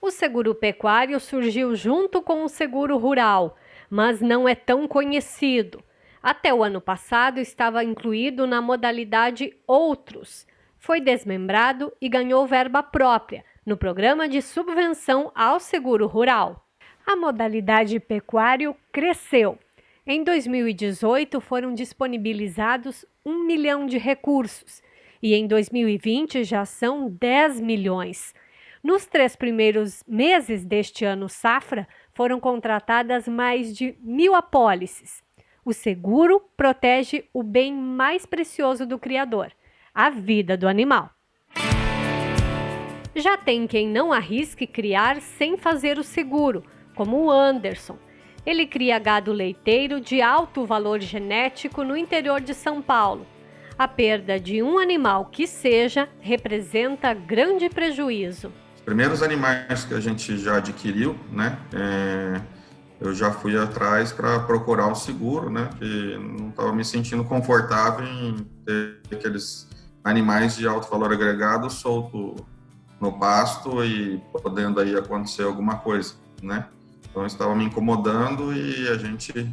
O seguro pecuário surgiu junto com o seguro rural, mas não é tão conhecido. Até o ano passado estava incluído na modalidade Outros. Foi desmembrado e ganhou verba própria no programa de subvenção ao seguro rural. A modalidade pecuário cresceu. Em 2018 foram disponibilizados um milhão de recursos e em 2020 já são 10 milhões. Nos três primeiros meses deste ano safra, foram contratadas mais de mil apólices. O seguro protege o bem mais precioso do criador, a vida do animal. Já tem quem não arrisque criar sem fazer o seguro, como o Anderson. Ele cria gado leiteiro de alto valor genético no interior de São Paulo. A perda de um animal que seja representa grande prejuízo primeiros animais que a gente já adquiriu, né, é, eu já fui atrás para procurar um seguro, né, que não estava me sentindo confortável em ter aqueles animais de alto valor agregado solto no pasto e podendo aí acontecer alguma coisa, né. Então estava me incomodando e a gente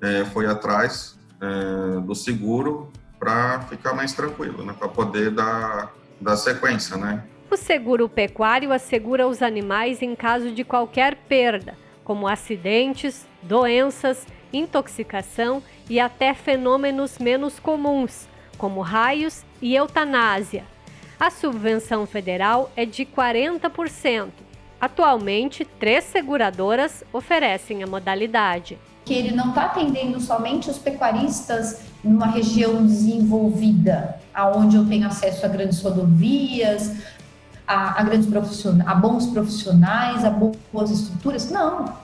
é, foi atrás é, do seguro para ficar mais tranquilo, né, para poder dar, dar sequência, né. O seguro pecuário assegura os animais em caso de qualquer perda, como acidentes, doenças, intoxicação e até fenômenos menos comuns, como raios e eutanásia. A subvenção federal é de 40%. Atualmente, três seguradoras oferecem a modalidade. Que ele não está atendendo somente os pecuaristas numa região desenvolvida, aonde eu tenho acesso a grandes rodovias, a, a grandes profissionais, a bons profissionais, a boas estruturas. Não.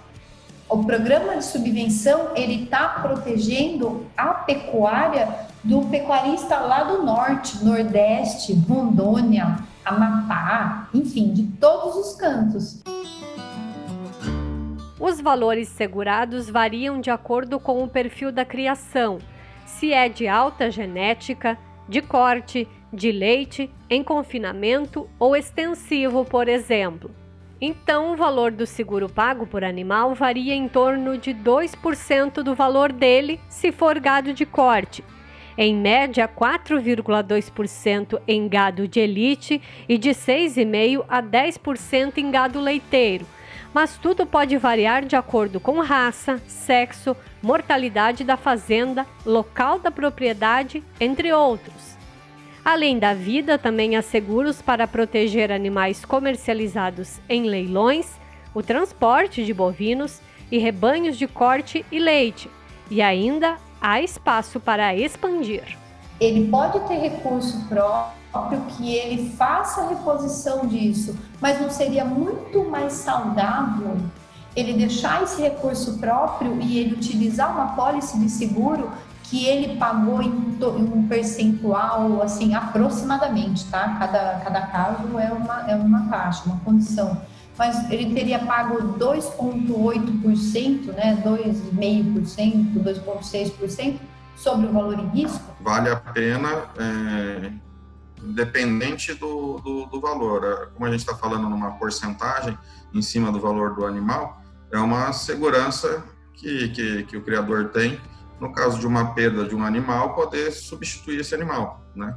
O programa de subvenção ele está protegendo a pecuária do pecuarista lá do norte, nordeste, Rondônia, Amapá, enfim, de todos os cantos. Os valores segurados variam de acordo com o perfil da criação, se é de alta genética, de corte, de leite em confinamento ou extensivo, por exemplo. Então, o valor do seguro pago por animal varia em torno de 2% do valor dele se for gado de corte, em média 4,2% em gado de elite e de 6,5% a 10% em gado leiteiro, mas tudo pode variar de acordo com raça, sexo, mortalidade da fazenda, local da propriedade, entre outros. Além da vida, também há seguros para proteger animais comercializados em leilões, o transporte de bovinos e rebanhos de corte e leite. E ainda há espaço para expandir. Ele pode ter recurso próprio que ele faça a reposição disso, mas não seria muito mais saudável ele deixar esse recurso próprio e ele utilizar uma pólice de seguro que ele pagou em, um percentual, assim, aproximadamente, tá? Cada, cada caso é uma, é uma taxa, uma condição. Mas ele teria pago 2,8%, né? 2,5%, 2,6% sobre o valor em risco? Vale a pena, é, independente do, do, do valor. É, como a gente está falando numa porcentagem em cima do valor do animal, é uma segurança que, que, que o criador tem no caso de uma perda de um animal, poder substituir esse animal, né?